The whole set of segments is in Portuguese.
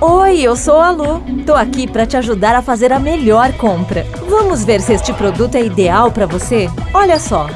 Oi, eu sou a Lu. Tô aqui para te ajudar a fazer a melhor compra. Vamos ver se este produto é ideal para você? Olha só.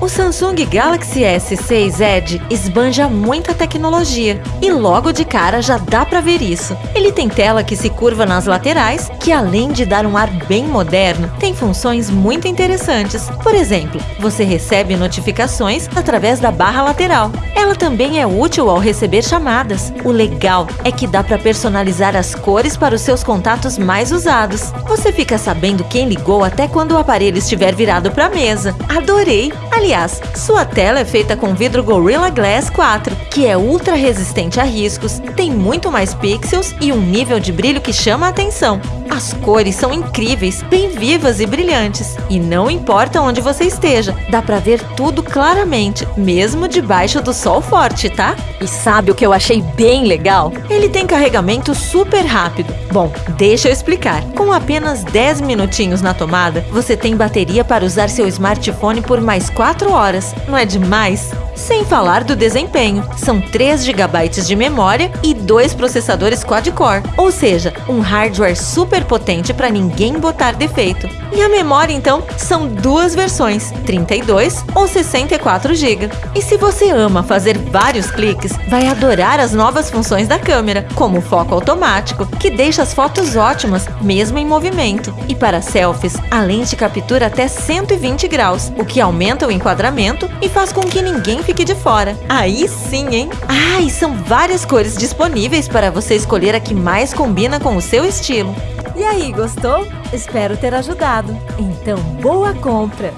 O Samsung Galaxy S6 Edge esbanja muita tecnologia e logo de cara já dá para ver isso. Ele tem tela que se curva nas laterais, que além de dar um ar bem moderno, tem funções muito interessantes. Por exemplo, você recebe notificações através da barra lateral. Ela também é útil ao receber chamadas. O legal é que dá para personalizar as cores para os seus contatos mais usados. Você fica sabendo quem ligou até quando o aparelho estiver virado para a mesa. Adorei! Aliás, sua tela é feita com vidro Gorilla Glass 4, que é ultra resistente a riscos, tem muito mais pixels e um nível de brilho que chama a atenção. As cores são incríveis, bem vivas e brilhantes. E não importa onde você esteja, dá pra ver tudo claramente, mesmo debaixo do sol forte, tá? E sabe o que eu achei bem legal? Ele tem carregamento super rápido. Bom, deixa eu explicar. Com apenas 10 minutinhos na tomada, você tem bateria para usar seu smartphone por mais 4 horas. Não é demais? Sem falar do desempenho, são 3 GB de memória e dois processadores quad-core, ou seja, um hardware super potente para ninguém botar defeito. E a memória, então, são duas versões, 32 ou 64 GB. E se você ama fazer vários cliques, vai adorar as novas funções da câmera, como o foco automático, que deixa as fotos ótimas, mesmo em movimento. E para selfies, a lente captura até 120 graus, o que aumenta o enquadramento e faz com que ninguém fique de fora. Aí sim, hein? Ah, e são várias cores disponíveis para você escolher a que mais combina com o seu estilo. E aí, gostou? Espero ter ajudado. Então, boa compra!